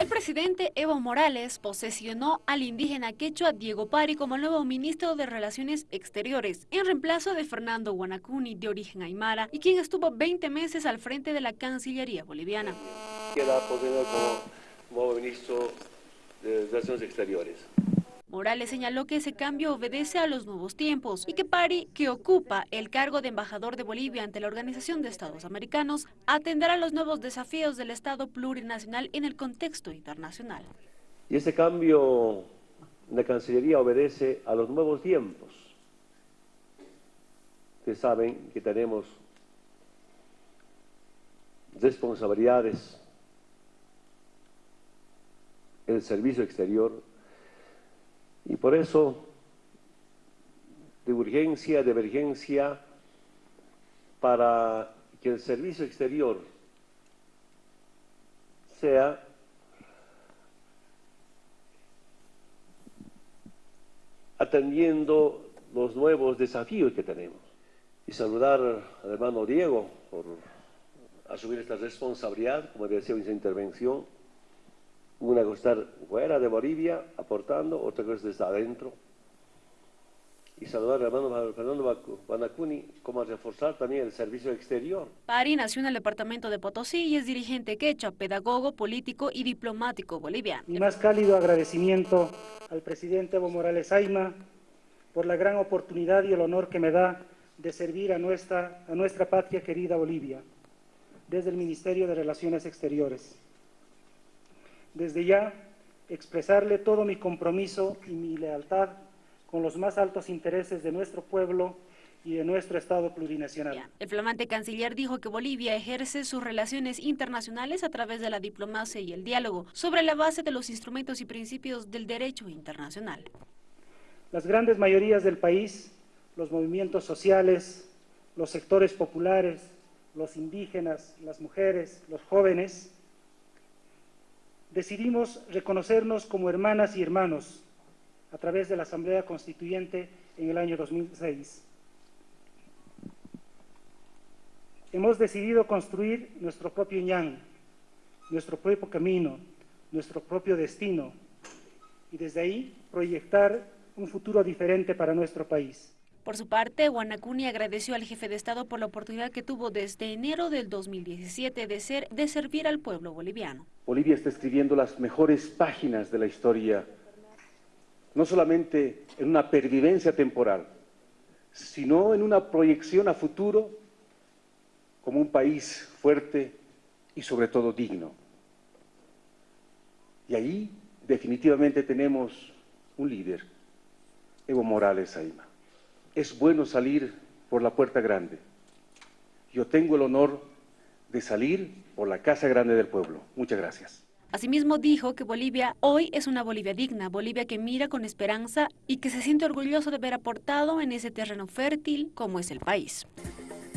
El presidente Evo Morales posesionó al indígena quechua Diego Pari como nuevo ministro de Relaciones Exteriores, en reemplazo de Fernando Guanacuni, de origen aymara, y quien estuvo 20 meses al frente de la Cancillería boliviana. Como ministro de Relaciones Exteriores. Morales señaló que ese cambio obedece a los nuevos tiempos y que Pari, que ocupa el cargo de embajador de Bolivia ante la Organización de Estados Americanos, atenderá los nuevos desafíos del Estado plurinacional en el contexto internacional. Y ese cambio de Cancillería obedece a los nuevos tiempos. que saben que tenemos responsabilidades en el servicio exterior y por eso, de urgencia, de emergencia, para que el servicio exterior sea atendiendo los nuevos desafíos que tenemos. Y saludar al hermano Diego por asumir esta responsabilidad, como decía en su intervención, una cosa estar fuera de Bolivia aportando, otra cosa desde adentro. Y saludar al hermano Fernando Banacuni como reforzar también el servicio exterior. Pari nació en el departamento de Potosí y es dirigente quechua, pedagogo, político y diplomático boliviano. Mi más cálido agradecimiento al presidente Evo Morales Aima por la gran oportunidad y el honor que me da de servir a nuestra, a nuestra patria querida Bolivia desde el Ministerio de Relaciones Exteriores desde ya expresarle todo mi compromiso y mi lealtad con los más altos intereses de nuestro pueblo y de nuestro Estado plurinacional. El flamante canciller dijo que Bolivia ejerce sus relaciones internacionales a través de la diplomacia y el diálogo, sobre la base de los instrumentos y principios del derecho internacional. Las grandes mayorías del país, los movimientos sociales, los sectores populares, los indígenas, las mujeres, los jóvenes, decidimos reconocernos como hermanas y hermanos a través de la Asamblea Constituyente en el año 2006. Hemos decidido construir nuestro propio ñan, nuestro propio camino, nuestro propio destino y desde ahí proyectar un futuro diferente para nuestro país. Por su parte, Guanacuni agradeció al jefe de Estado por la oportunidad que tuvo desde enero del 2017 de, ser, de servir al pueblo boliviano. Bolivia está escribiendo las mejores páginas de la historia, no solamente en una pervivencia temporal, sino en una proyección a futuro como un país fuerte y sobre todo digno. Y ahí definitivamente tenemos un líder, Evo Morales Aima es bueno salir por la puerta grande. Yo tengo el honor de salir por la Casa Grande del Pueblo. Muchas gracias. Asimismo dijo que Bolivia hoy es una Bolivia digna, Bolivia que mira con esperanza y que se siente orgulloso de haber aportado en ese terreno fértil como es el país.